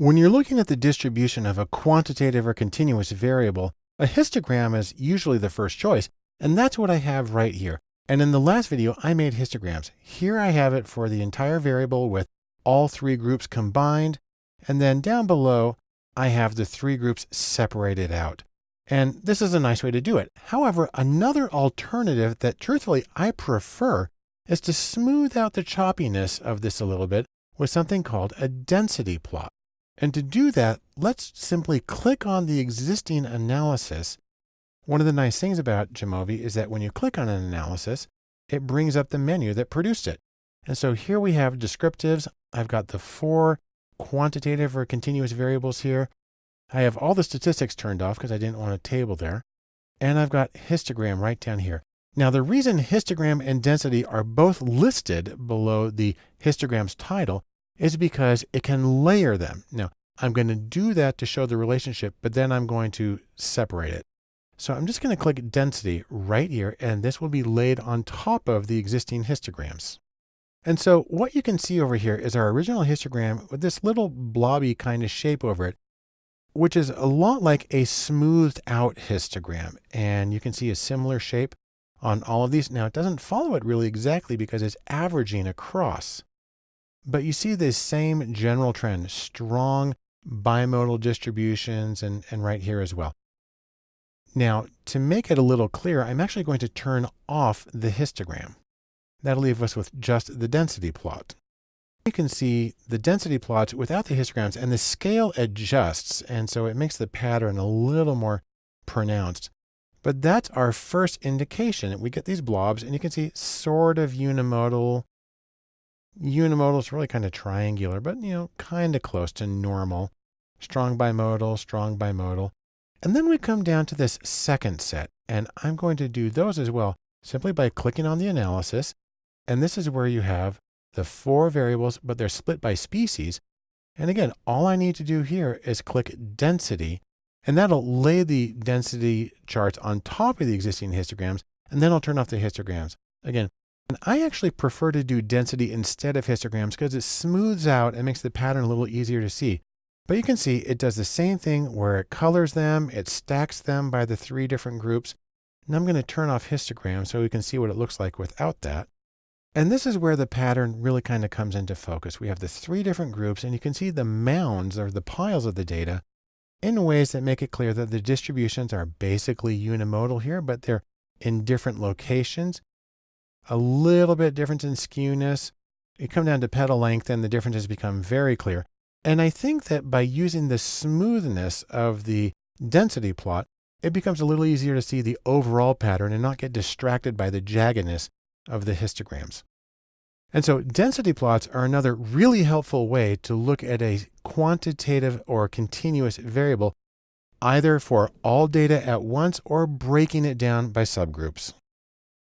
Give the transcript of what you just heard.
When you're looking at the distribution of a quantitative or continuous variable, a histogram is usually the first choice, and that's what I have right here. And in the last video, I made histograms. Here I have it for the entire variable with all three groups combined. And then down below, I have the three groups separated out. And this is a nice way to do it. However, another alternative that truthfully I prefer is to smooth out the choppiness of this a little bit with something called a density plot. And to do that, let's simply click on the existing analysis. One of the nice things about Jamovi is that when you click on an analysis, it brings up the menu that produced it. And so here we have descriptives. I've got the four quantitative or continuous variables here. I have all the statistics turned off because I didn't want a table there. And I've got histogram right down here. Now the reason histogram and density are both listed below the histogram's title is because it can layer them. Now, I'm going to do that to show the relationship, but then I'm going to separate it. So I'm just going to click density right here, and this will be laid on top of the existing histograms. And so what you can see over here is our original histogram with this little blobby kind of shape over it, which is a lot like a smoothed out histogram. And you can see a similar shape on all of these. Now it doesn't follow it really exactly because it's averaging across. But you see this same general trend, strong bimodal distributions and, and right here as well. Now, to make it a little clearer, I'm actually going to turn off the histogram. That'll leave us with just the density plot. You can see the density plots without the histograms and the scale adjusts. And so it makes the pattern a little more pronounced. But that's our first indication. We get these blobs and you can see sort of unimodal, Unimodal is really kind of triangular, but you know, kind of close to normal. Strong bimodal, strong bimodal. And then we come down to this second set, and I'm going to do those as well, simply by clicking on the analysis. And this is where you have the four variables, but they're split by species. And again, all I need to do here is click density, and that'll lay the density charts on top of the existing histograms, and then I'll turn off the histograms. Again, and I actually prefer to do density instead of histograms because it smooths out and makes the pattern a little easier to see. But you can see it does the same thing where it colors them, it stacks them by the three different groups. And I'm going to turn off histogram so we can see what it looks like without that. And this is where the pattern really kind of comes into focus. We have the three different groups and you can see the mounds or the piles of the data in ways that make it clear that the distributions are basically unimodal here, but they're in different locations a little bit difference in skewness. You come down to petal length and the differences become very clear. And I think that by using the smoothness of the density plot, it becomes a little easier to see the overall pattern and not get distracted by the jaggedness of the histograms. And so density plots are another really helpful way to look at a quantitative or continuous variable, either for all data at once or breaking it down by subgroups.